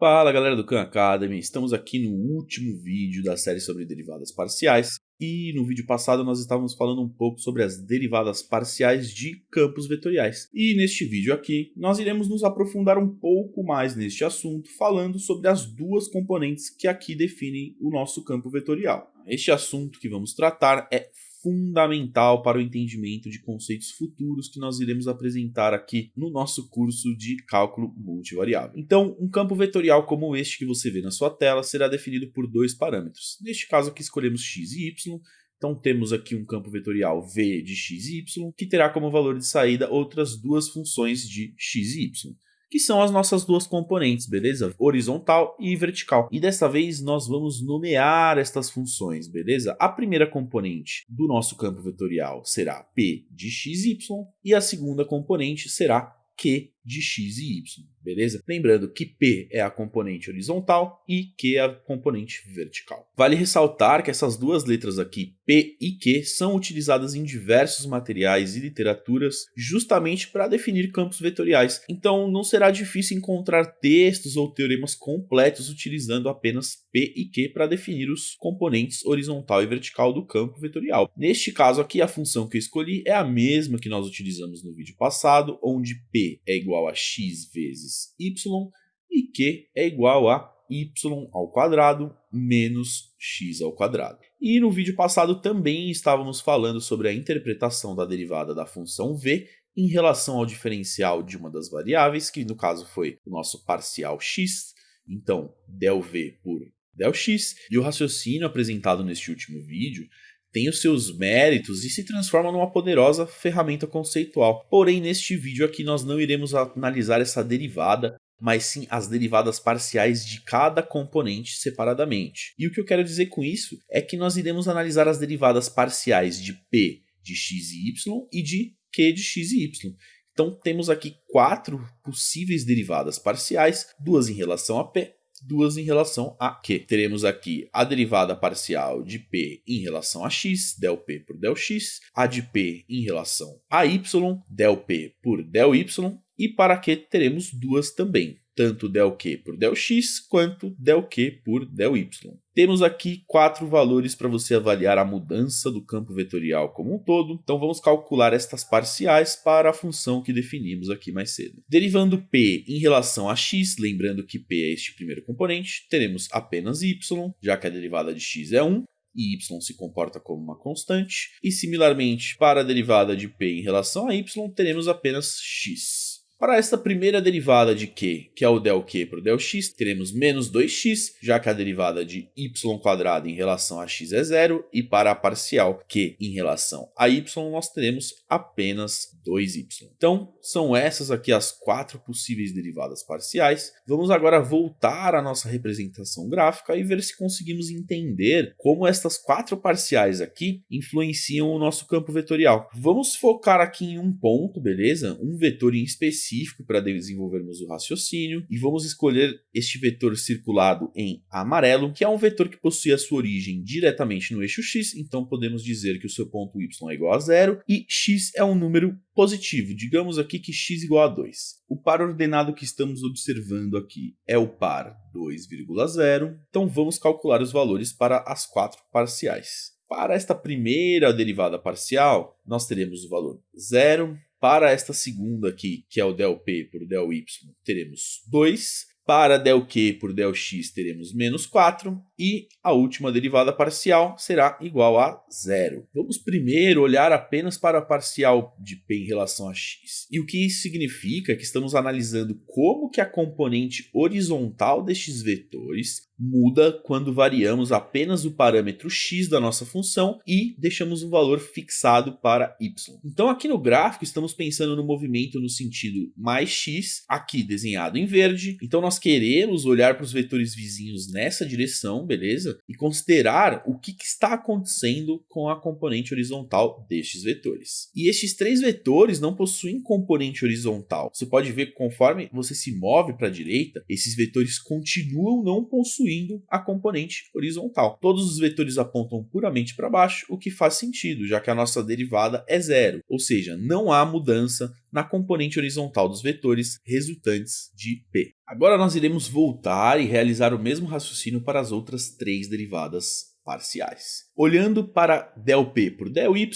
Fala galera do Khan Academy, estamos aqui no último vídeo da série sobre derivadas parciais e no vídeo passado nós estávamos falando um pouco sobre as derivadas parciais de campos vetoriais. E neste vídeo aqui nós iremos nos aprofundar um pouco mais neste assunto falando sobre as duas componentes que aqui definem o nosso campo vetorial. Este assunto que vamos tratar é fundamental para o entendimento de conceitos futuros que nós iremos apresentar aqui no nosso curso de cálculo multivariável. Então, um campo vetorial como este que você vê na sua tela será definido por dois parâmetros. Neste caso aqui escolhemos x e y, então temos aqui um campo vetorial v de x e y, que terá como valor de saída outras duas funções de x e y que são as nossas duas componentes, beleza? Horizontal e vertical. E dessa vez nós vamos nomear estas funções, beleza? A primeira componente do nosso campo vetorial será p de x, y, e a segunda componente será q de x e y, beleza? Lembrando que P é a componente horizontal e Q é a componente vertical. Vale ressaltar que essas duas letras aqui, P e Q, são utilizadas em diversos materiais e literaturas justamente para definir campos vetoriais, então não será difícil encontrar textos ou teoremas completos utilizando apenas P e Q para definir os componentes horizontal e vertical do campo vetorial. Neste caso aqui, a função que eu escolhi é a mesma que nós utilizamos no vídeo passado, onde P é igual igual a x vezes y e q é igual a y ao quadrado menos x ao quadrado. E no vídeo passado também estávamos falando sobre a interpretação da derivada da função v em relação ao diferencial de uma das variáveis, que no caso foi o nosso parcial x, então del v por del x, e o raciocínio apresentado neste último vídeo tem os seus méritos e se transforma numa poderosa ferramenta conceitual. Porém, neste vídeo aqui nós não iremos analisar essa derivada, mas sim as derivadas parciais de cada componente separadamente. E o que eu quero dizer com isso é que nós iremos analisar as derivadas parciais de p de x e y e de q de x e y. Então temos aqui quatro possíveis derivadas parciais, duas em relação a p duas em relação a Q. Teremos aqui a derivada parcial de P em relação a X, del P por del X, a de P em relação a Y, del P por del Y, e para Q teremos duas também, tanto del Q por del X quanto del Q por del Y. Temos aqui quatro valores para você avaliar a mudança do campo vetorial como um todo, então vamos calcular estas parciais para a função que definimos aqui mais cedo. Derivando p em relação a x, lembrando que p é este primeiro componente, teremos apenas y, já que a derivada de x é 1, e y se comporta como uma constante, e similarmente para a derivada de p em relação a y, teremos apenas x. Para esta primeira derivada de q, que é o del q por del x, teremos menos 2x, já que a derivada de y quadrado em relação a x é zero, e para a parcial q em relação a y, nós teremos apenas 2y. Então, são essas aqui as quatro possíveis derivadas parciais. Vamos agora voltar à nossa representação gráfica e ver se conseguimos entender como estas quatro parciais aqui influenciam o nosso campo vetorial. Vamos focar aqui em um ponto, beleza? Um vetor em específico específico para desenvolvermos o raciocínio e vamos escolher este vetor circulado em amarelo, que é um vetor que possui a sua origem diretamente no eixo x, então podemos dizer que o seu ponto y é igual a zero e x é um número positivo, digamos aqui que x igual a 2. O par ordenado que estamos observando aqui é o par 2,0, então vamos calcular os valores para as quatro parciais. Para esta primeira derivada parcial, nós teremos o valor zero. Para esta segunda aqui, que é o del p por del y, teremos 2. Para del q por del x teremos menos 4 e a última derivada parcial será igual a zero. Vamos primeiro olhar apenas para a parcial de p em relação a x. E o que isso significa é que estamos analisando como que a componente horizontal destes vetores muda quando variamos apenas o parâmetro x da nossa função e deixamos um valor fixado para y. Então aqui no gráfico estamos pensando no movimento no sentido mais x, aqui desenhado em verde. Então nós queremos olhar para os vetores vizinhos nessa direção, beleza? E considerar o que, que está acontecendo com a componente horizontal destes vetores. E estes três vetores não possuem componente horizontal. Você pode ver que conforme você se move para a direita, esses vetores continuam não possuindo excluindo a componente horizontal. Todos os vetores apontam puramente para baixo, o que faz sentido, já que a nossa derivada é zero, ou seja, não há mudança na componente horizontal dos vetores resultantes de P. Agora nós iremos voltar e realizar o mesmo raciocínio para as outras três derivadas parciais. Olhando para ΔP por ΔY,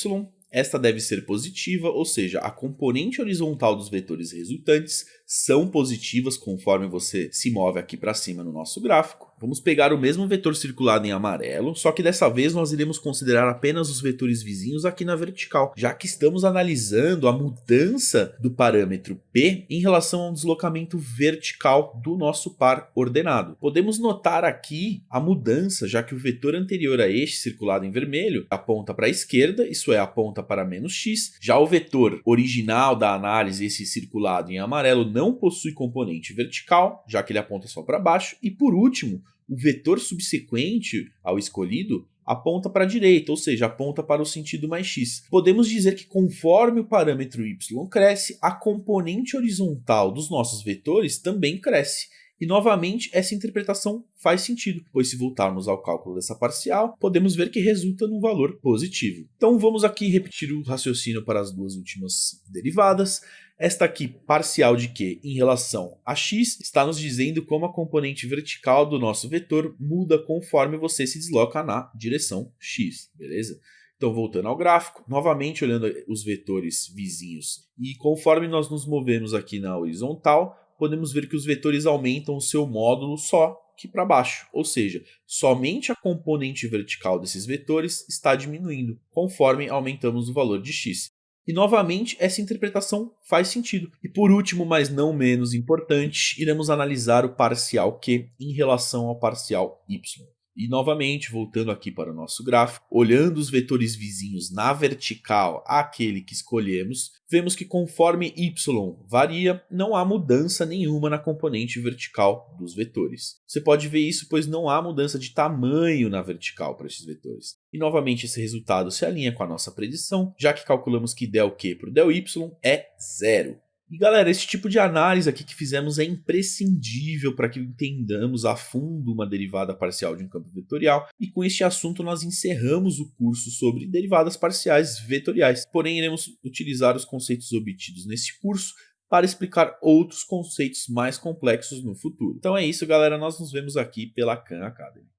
esta deve ser positiva, ou seja, a componente horizontal dos vetores resultantes são positivas conforme você se move aqui para cima no nosso gráfico. Vamos pegar o mesmo vetor circulado em amarelo, só que dessa vez nós iremos considerar apenas os vetores vizinhos aqui na vertical, já que estamos analisando a mudança do parâmetro P em relação ao deslocamento vertical do nosso par ordenado. Podemos notar aqui a mudança, já que o vetor anterior a este, circulado em vermelho, aponta para a esquerda, isso é, aponta para menos x, já o vetor original da análise, esse circulado em amarelo, não possui componente vertical, já que ele aponta só para baixo. E por último, o vetor subsequente ao escolhido aponta para a direita, ou seja, aponta para o sentido mais x. Podemos dizer que conforme o parâmetro y cresce, a componente horizontal dos nossos vetores também cresce. E novamente essa interpretação faz sentido, pois se voltarmos ao cálculo dessa parcial, podemos ver que resulta num valor positivo. Então vamos aqui repetir o raciocínio para as duas últimas derivadas. Esta aqui, parcial de Q em relação a x, está nos dizendo como a componente vertical do nosso vetor muda conforme você se desloca na direção x, beleza? Então, voltando ao gráfico, novamente olhando os vetores vizinhos, e conforme nós nos movemos aqui na horizontal, podemos ver que os vetores aumentam o seu módulo só que para baixo, ou seja, somente a componente vertical desses vetores está diminuindo, conforme aumentamos o valor de x. E novamente essa interpretação faz sentido. E por último, mas não menos importante, iremos analisar o parcial Q em relação ao parcial Y. E novamente, voltando aqui para o nosso gráfico, olhando os vetores vizinhos na vertical àquele que escolhemos, vemos que conforme y varia, não há mudança nenhuma na componente vertical dos vetores. Você pode ver isso pois não há mudança de tamanho na vertical para esses vetores. E novamente esse resultado se alinha com a nossa predição, já que calculamos que ΔQ por ΔY é zero. E galera, esse tipo de análise aqui que fizemos é imprescindível para que entendamos a fundo uma derivada parcial de um campo vetorial. E com este assunto nós encerramos o curso sobre derivadas parciais vetoriais. Porém, iremos utilizar os conceitos obtidos nesse curso para explicar outros conceitos mais complexos no futuro. Então é isso, galera. Nós nos vemos aqui pela Khan Academy.